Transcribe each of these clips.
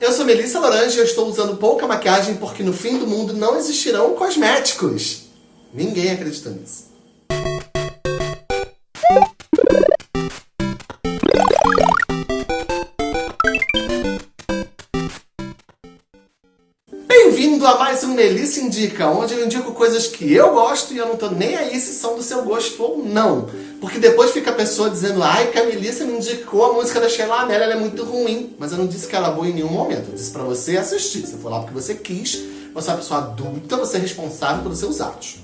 eu sou Melissa Laranja e eu estou usando pouca maquiagem porque no fim do mundo não existirão cosméticos. Ninguém acredita nisso. Bem-vindo a mais um Melissa Indica, onde eu indico coisas que eu gosto e eu não tô nem aí se são do seu gosto ou não. Porque depois fica a pessoa dizendo, ai, que a Melissa me indicou a música da Sheila Amélia, ela é muito ruim. Mas eu não disse que ela é boa em nenhum momento, eu disse pra você assistir. Você foi lá porque você quis, você é uma pessoa adulta, você é responsável pelos seus atos.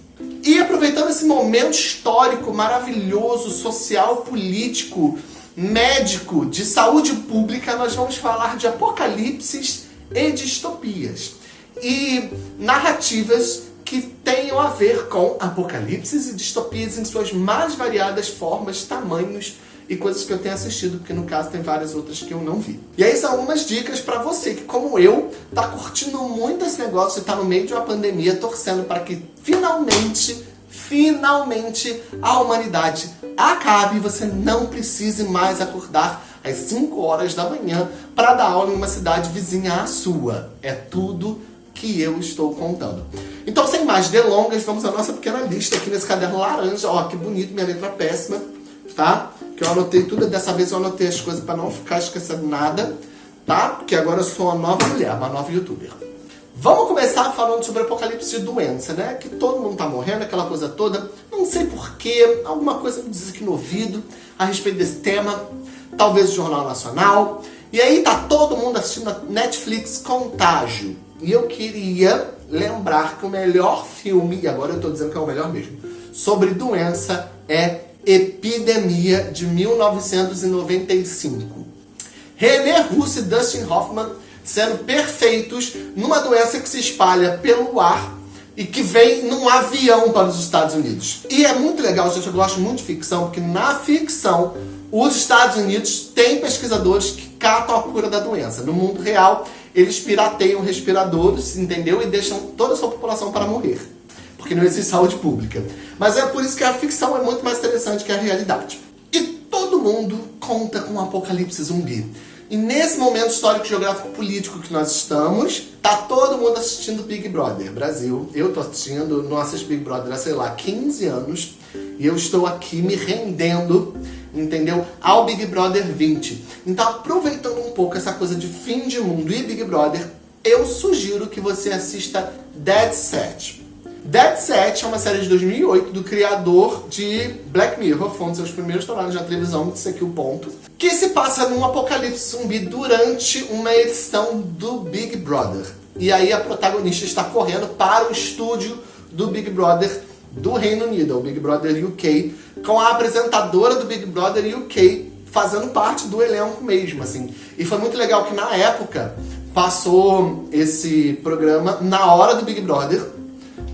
E aproveitando esse momento histórico, maravilhoso, social, político, médico, de saúde pública, nós vamos falar de apocalipses e distopias. E narrativas que tenham a ver com apocalipses e distopias em suas mais variadas formas, tamanhos e coisas que eu tenho assistido, porque no caso tem várias outras que eu não vi. E aí são algumas dicas para você que, como eu, tá curtindo muito esse negócio e tá no meio de uma pandemia, torcendo para que finalmente, finalmente a humanidade acabe e você não precise mais acordar às 5 horas da manhã para dar aula em uma cidade vizinha à sua. É tudo que eu estou contando. Então, sem mais delongas, vamos à nossa pequena lista aqui nesse caderno laranja. Ó, que bonito, minha letra péssima, tá? Que eu anotei tudo, dessa vez eu anotei as coisas para não ficar esquecendo nada, tá? Porque agora eu sou uma nova mulher, uma nova youtuber. Vamos começar falando sobre apocalipse de doença, né? Que todo mundo tá morrendo, aquela coisa toda. Não sei porquê, alguma coisa me diz aqui no ouvido a respeito desse tema. Talvez o Jornal Nacional. E aí tá todo mundo assistindo a Netflix Contágio. E eu queria lembrar que o melhor filme, e agora eu estou dizendo que é o melhor mesmo, sobre doença é Epidemia, de 1995. René Russo e Dustin Hoffman sendo perfeitos numa doença que se espalha pelo ar e que vem num avião para os Estados Unidos. E é muito legal, gente, eu gosto muito de ficção, porque na ficção os Estados Unidos têm pesquisadores que catam a cura da doença. No mundo real, eles pirateiam respiradores, entendeu? E deixam toda a sua população para morrer. Porque não existe saúde pública. Mas é por isso que a ficção é muito mais interessante que a realidade. E todo mundo conta com um apocalipse zumbi. E nesse momento histórico, geográfico, político que nós estamos, tá todo mundo assistindo Big Brother Brasil. Eu tô assistindo, não assisto Big Brother há, sei lá, 15 anos. E eu estou aqui me rendendo entendeu? Ao Big Brother 20. Então, aproveitando um pouco essa coisa de fim de mundo e Big Brother, eu sugiro que você assista Dead Set. Dead Set é uma série de 2008 do criador de Black Mirror, foi um dos seus primeiros trabalhos na televisão, isso aqui é o ponto, que se passa num apocalipse zumbi durante uma edição do Big Brother. E aí a protagonista está correndo para o estúdio do Big Brother do Reino Unido, o Big Brother UK, com a apresentadora do Big Brother UK fazendo parte do elenco mesmo, assim. E foi muito legal que na época passou esse programa na hora do Big Brother.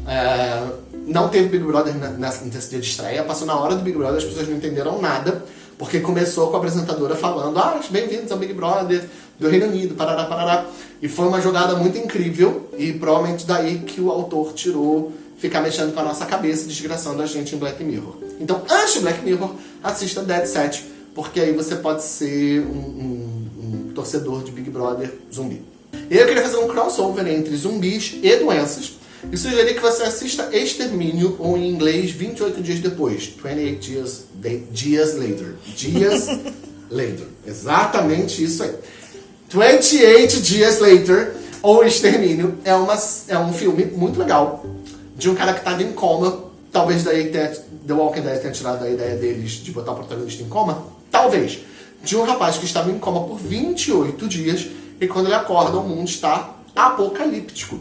É, não teve Big Brother nessa, nesse dia de estreia, passou na hora do Big Brother, as pessoas não entenderam nada, porque começou com a apresentadora falando ah, bem-vindos ao Big Brother do Reino Unido, parará, parará. E foi uma jogada muito incrível, e provavelmente daí que o autor tirou ficar mexendo com a nossa cabeça, desgraçando a gente em Black Mirror. Então, antes de Black Mirror, assista Dead Set, porque aí você pode ser um, um, um torcedor de Big Brother zumbi. Eu queria fazer um crossover entre zumbis e doenças, e sugerir que você assista Extermínio, ou em inglês, 28 dias depois, 28 dias, dias later. Dias later. Exatamente isso aí. 28 Dias Later, ou Extermínio, é, uma, é um filme muito legal de um cara que estava em coma. Talvez daí tenha, The Walking Dead tenha tirado a ideia deles de botar o protagonista em coma. Talvez. De um rapaz que estava em coma por 28 dias e quando ele acorda o mundo está apocalíptico.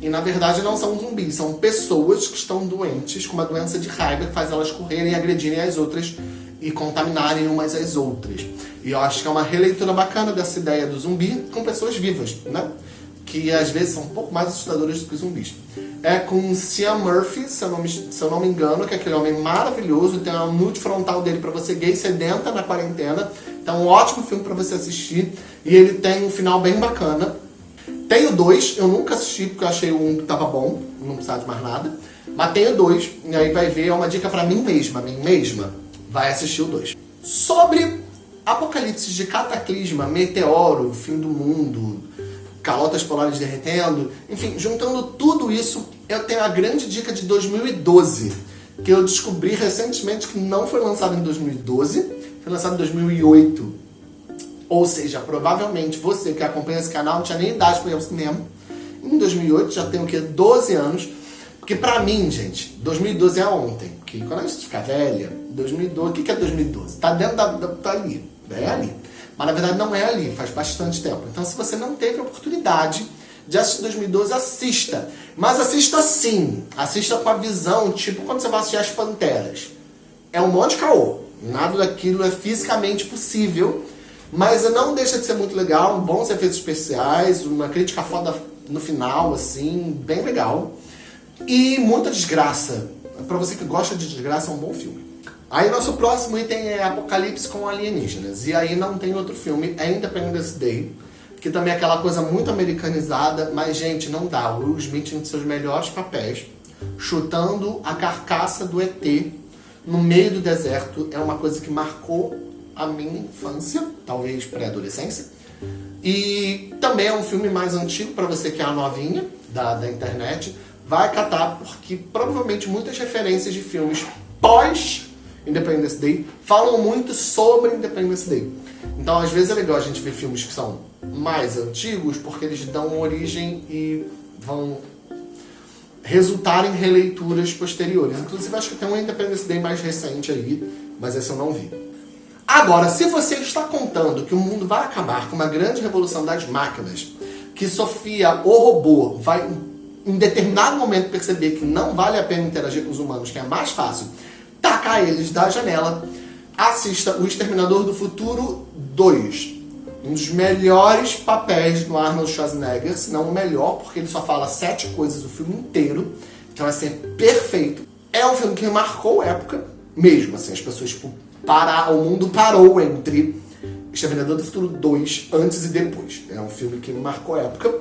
E na verdade não são zumbis, são pessoas que estão doentes com uma doença de raiva que faz elas correrem e agredirem as outras e contaminarem umas às outras. E eu acho que é uma releitura bacana dessa ideia do zumbi com pessoas vivas, né? Que às vezes são um pouco mais assustadoras do que zumbis é com Cian Murphy, se eu, não me, se eu não me engano, que é aquele homem maravilhoso, tem uma nude frontal dele para você gay sedenta na quarentena. Então, um ótimo filme para você assistir. E ele tem um final bem bacana. Tem o dois, eu nunca assisti porque eu achei um que tava bom, não precisava de mais nada. Mas tem o dois, e aí vai ver, é uma dica para mim mesma, mim mesma, vai assistir o dois. Sobre apocalipse de cataclisma, meteoro, fim do mundo, calotas polares derretendo, enfim, juntando tudo isso, eu tenho a grande dica de 2012, que eu descobri recentemente que não foi lançado em 2012, foi lançado em 2008. Ou seja, provavelmente você que acompanha esse canal não tinha nem idade para ir ao cinema. Em 2008, já tem o que? 12 anos. Porque pra mim, gente, 2012 é ontem. Porque quando a gente fica velha, 2012, o que é 2012? Tá dentro da, da tá ali, é ali. Mas na verdade não é ali, faz bastante tempo. Então se você não teve a oportunidade de assistir 2012, assista. Mas assista sim, assista com a visão, tipo quando você vai assistir As Panteras. É um monte de caô, nada daquilo é fisicamente possível, mas não deixa de ser muito legal, bons efeitos especiais, uma crítica foda no final, assim, bem legal. E muita desgraça. Pra você que gosta de desgraça, é um bom filme. Aí nosso próximo item é Apocalipse com alienígenas. E aí não tem outro filme, é Independence Day, que também é aquela coisa muito americanizada, mas gente, não dá. O Will Smith em seus melhores papéis, chutando a carcaça do ET no meio do deserto, é uma coisa que marcou a minha infância, talvez pré-adolescência. E também é um filme mais antigo para você que é a novinha da, da internet, vai catar porque provavelmente muitas referências de filmes pós Independence Day falam muito sobre Independence Day. Então às vezes é legal a gente ver filmes que são mais antigos porque eles dão origem e vão resultar em releituras posteriores. Inclusive acho que tem um Independence Day mais recente aí, mas esse eu não vi. Agora, se você está contando que o mundo vai acabar com uma grande revolução das máquinas, que Sofia, o robô, vai em determinado momento perceber que não vale a pena interagir com os humanos, que é mais fácil tacar eles da janela, assista O Exterminador do Futuro 2. Um dos melhores papéis do Arnold Schwarzenegger, se não o melhor, porque ele só fala sete coisas o filme inteiro. Então, assim, é perfeito. É um filme que marcou época mesmo, assim, as pessoas, tipo, parar, o mundo parou entre Exterminador do Futuro 2, antes e depois. É um filme que marcou época.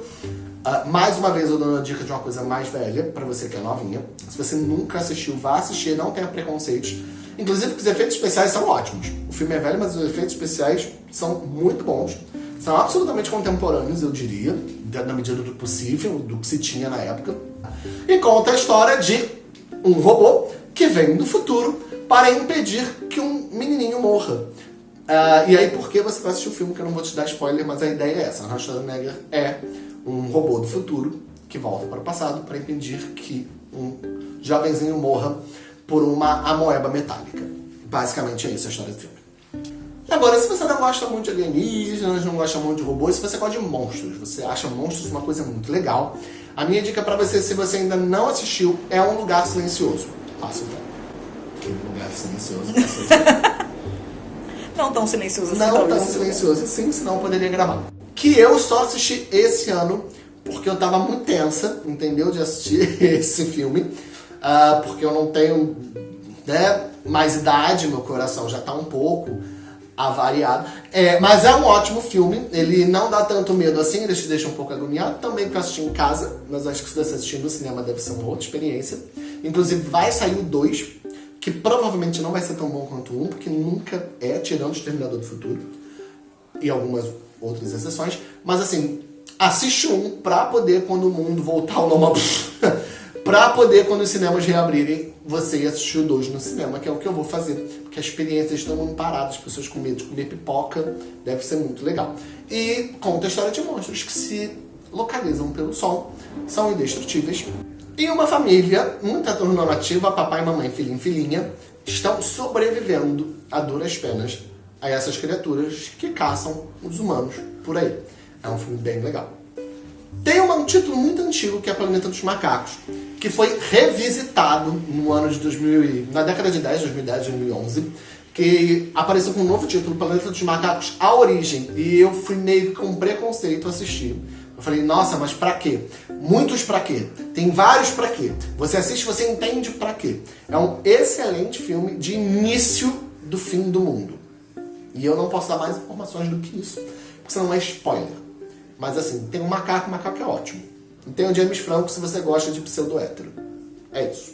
Uh, mais uma vez eu dou uma dica de uma coisa mais velha, pra você que é novinha. Se você nunca assistiu, vá assistir, não tenha preconceitos. Inclusive porque os efeitos especiais são ótimos. O filme é velho, mas os efeitos especiais são muito bons. São absolutamente contemporâneos, eu diria, na medida do possível, do que se tinha na época. E conta a história de um robô que vem do futuro para impedir que um menininho morra. Uh, e aí, por que você vai assistir o filme, que eu não vou te dar spoiler, mas a ideia é essa. Arnold Schwarzenegger é um robô do futuro que volta para o passado para impedir que um jovenzinho morra por uma amoeba metálica. Basicamente é isso a história do filme. Agora, se você não gosta muito de alienígenas, não gosta muito de robôs, se você gosta de monstros, você acha monstros uma coisa muito legal, a minha dica para você, se você ainda não assistiu, é Um Lugar Silencioso. Passa então. Que lugar silencioso. não tão silencioso assim. Não tão silencioso assim, senão eu poderia gravar que eu só assisti esse ano, porque eu tava muito tensa, entendeu? De assistir esse filme, uh, porque eu não tenho né, mais idade, meu coração já tá um pouco avariado. É, mas é um ótimo filme, ele não dá tanto medo assim, ele te deixa um pouco agoniado, também pra assistir em casa, mas acho que se você assistir no cinema deve ser uma outra experiência. Inclusive vai sair o 2, que provavelmente não vai ser tão bom quanto o 1, porque nunca é, tirando o Exterminador do Futuro. E algumas outras exceções, mas assim, assiste um pra poder, quando o mundo voltar ao normal, pra poder, quando os cinemas reabrirem, você ir assistir o dois no cinema, que é o que eu vou fazer, porque a experiência estão paradas, as pessoas com medo de comer pipoca, deve ser muito legal. E conta a história de monstros que se localizam pelo sol, são indestrutíveis, e uma família muito heteronormativa, papai, mamãe, filhinho, filhinha, estão sobrevivendo a duras penas a essas criaturas que caçam os humanos por aí. É um filme bem legal. Tem um título muito antigo que é Planeta dos Macacos, que foi revisitado no ano de 2000, na década de 10, 2010, 2011, que apareceu com um novo título, Planeta dos Macacos, A Origem, e eu fui meio com preconceito assistir. Eu falei, nossa, mas pra quê? Muitos pra quê? Tem vários pra quê? Você assiste, você entende pra quê? É um excelente filme de início do fim do mundo. E eu não posso dar mais informações do que isso, porque senão é spoiler. Mas assim, tem um macaco, o macaco é ótimo. E tem o James Franco se você gosta de pseudo-hétero. É isso.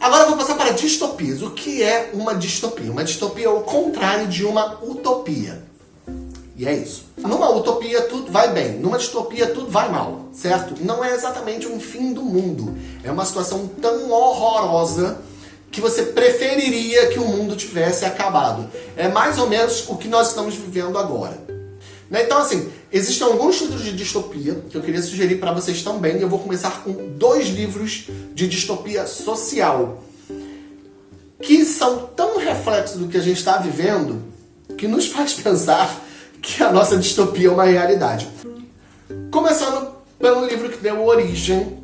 Agora eu vou passar para distopias. O que é uma distopia? Uma distopia é o contrário de uma utopia. E é isso. Numa utopia tudo vai bem, numa distopia tudo vai mal, certo? Não é exatamente um fim do mundo. É uma situação tão horrorosa que você preferiria que o mundo tivesse acabado. É mais ou menos o que nós estamos vivendo agora. Né? Então, assim, existem alguns títulos de distopia que eu queria sugerir para vocês também. Eu vou começar com dois livros de distopia social que são tão reflexos do que a gente está vivendo que nos faz pensar que a nossa distopia é uma realidade. Começando pelo livro que deu origem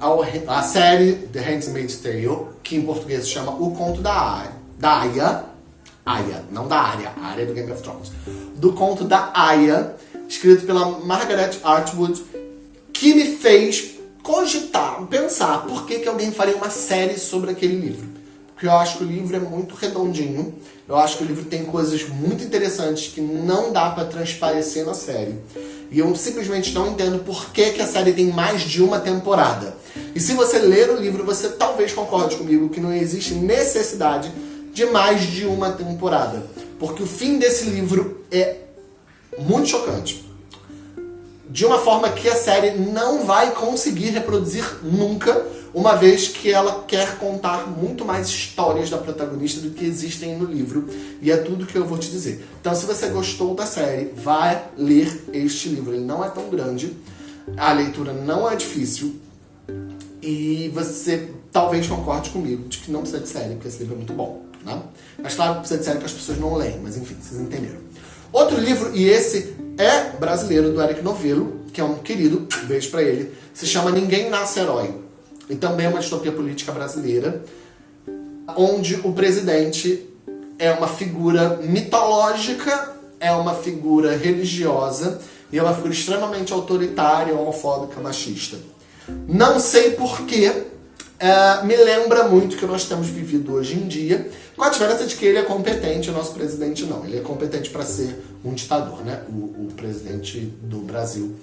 à série The Handmaid's Tale, que em português se chama O Conto da, da Aya. Aya, não da área, a área do Game of Thrones. Do conto da Aya, escrito pela Margaret Atwood, que me fez cogitar, pensar por que, que alguém faria uma série sobre aquele livro. Porque eu acho que o livro é muito redondinho, eu acho que o livro tem coisas muito interessantes que não dá para transparecer na série. E eu simplesmente não entendo por que, que a série tem mais de uma temporada. E se você ler o livro, você talvez concorde comigo que não existe necessidade de mais de uma temporada. Porque o fim desse livro é muito chocante. De uma forma que a série não vai conseguir reproduzir nunca, uma vez que ela quer contar muito mais histórias da protagonista do que existem no livro. E é tudo que eu vou te dizer. Então, se você gostou da série, vai ler este livro. Ele não é tão grande, a leitura não é difícil, e você talvez concorde comigo de que não precisa de série, porque esse livro é muito bom. Né? Mas claro, precisa de série que as pessoas não leem, mas enfim, vocês entenderam. Outro livro, e esse é brasileiro, do Eric Novello, que é um querido, um beijo pra ele, se chama Ninguém Nasce Herói. E também é uma distopia política brasileira, onde o presidente é uma figura mitológica, é uma figura religiosa e é uma figura extremamente autoritária, homofóbica, machista. Não sei porquê, uh, me lembra muito o que nós temos vivido hoje em dia, com a diferença de que ele é competente, o nosso presidente não. Ele é competente para ser um ditador, né? O, o presidente do Brasil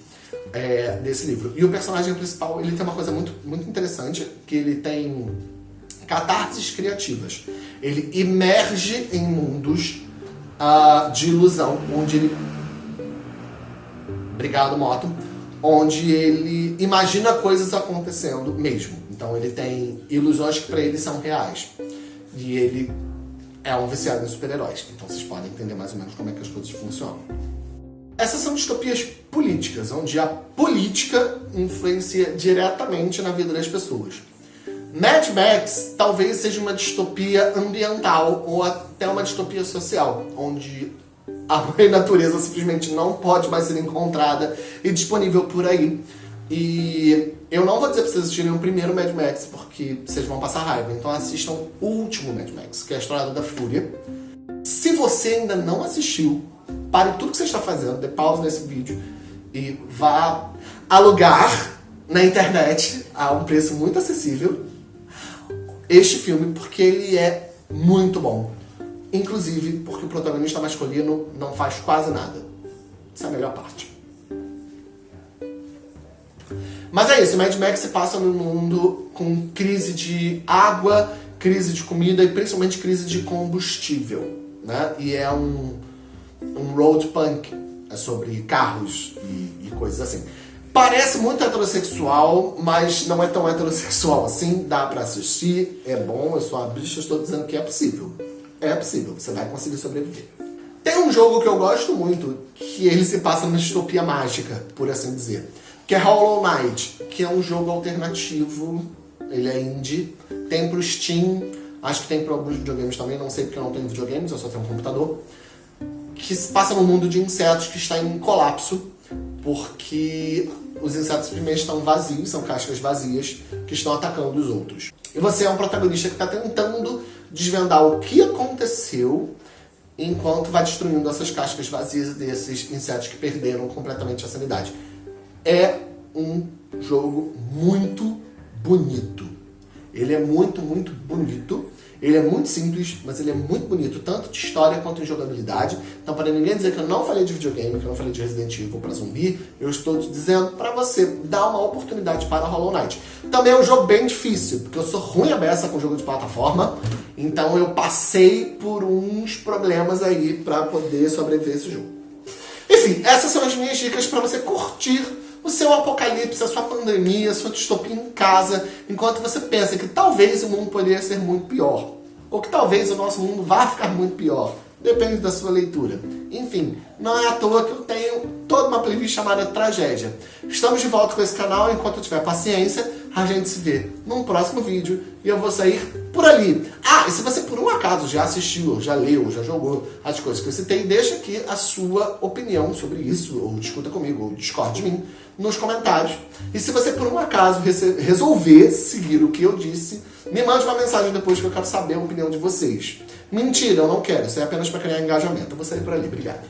é, desse livro. E o personagem principal, ele tem uma coisa muito, muito interessante, que ele tem catarses criativas. Ele emerge em mundos uh, de ilusão, onde ele... Obrigado, Moto. Onde ele imagina coisas acontecendo mesmo. Então ele tem ilusões que para ele são reais. E ele é um viciado em super-heróis. Então vocês podem entender mais ou menos como é que as coisas funcionam. Essas são distopias políticas, onde a política influencia diretamente na vida das pessoas. Mad Max talvez seja uma distopia ambiental ou até uma distopia social, onde a mãe natureza simplesmente não pode mais ser encontrada e disponível por aí. E eu não vou dizer pra vocês assistirem o primeiro Mad Max, porque vocês vão passar raiva. Então assistam o último Mad Max, que é a Estrada da Fúria. Se você ainda não assistiu, pare tudo que você está fazendo, dê pausa nesse vídeo e vá alugar na internet a um preço muito acessível este filme, porque ele é muito bom. Inclusive porque o protagonista masculino não faz quase nada. Essa é a melhor parte. Mas é isso, Mad Max se passa num mundo com crise de água, crise de comida e principalmente crise de combustível. Né? E é um, um road punk, é sobre carros e, e coisas assim. Parece muito heterossexual, mas não é tão heterossexual assim, dá pra assistir, é bom, eu sou a bicha, estou dizendo que é possível. É possível, você vai conseguir sobreviver. Tem um jogo que eu gosto muito, que ele se passa na distopia mágica, por assim dizer, que é Hollow Knight, que é um jogo alternativo, ele é indie, tem pro Steam, acho que tem para alguns videogames também, não sei porque eu não tenho videogames, eu só tenho um computador que se passa no mundo de insetos que está em colapso, porque os insetos primeiro estão vazios, são cascas vazias, que estão atacando os outros. E você é um protagonista que está tentando desvendar o que aconteceu enquanto vai destruindo essas cascas vazias desses insetos que perderam completamente a sanidade. É um jogo muito bonito. Ele é muito, muito bonito. Ele é muito simples, mas ele é muito bonito, tanto de história quanto de jogabilidade. Então, para ninguém dizer que eu não falei de videogame, que eu não falei de Resident Evil para zumbi, eu estou te dizendo para você dar uma oportunidade para Hollow Knight. Também é um jogo bem difícil, porque eu sou ruim a beça com jogo de plataforma, então eu passei por uns problemas aí para poder sobreviver esse jogo. Enfim, essas são as minhas dicas para você curtir o seu apocalipse, a sua pandemia, a sua distopia em casa, enquanto você pensa que talvez o mundo poderia ser muito pior. Ou que talvez o nosso mundo vá ficar muito pior. Depende da sua leitura. Enfim, não é à toa que eu tenho toda uma playlist chamada Tragédia. Estamos de volta com esse canal, enquanto eu tiver paciência, a gente se vê num próximo vídeo e eu vou sair por ali. Ah, e se você por um acaso já assistiu, já leu, já jogou as coisas que eu citei, deixa aqui a sua opinião sobre isso, ou discuta comigo, ou discorde de mim, nos comentários. E se você por um acaso resolver seguir o que eu disse, me mande uma mensagem depois que eu quero saber a opinião de vocês. Mentira, eu não quero, isso é apenas para criar engajamento. Eu vou sair por ali, obrigado.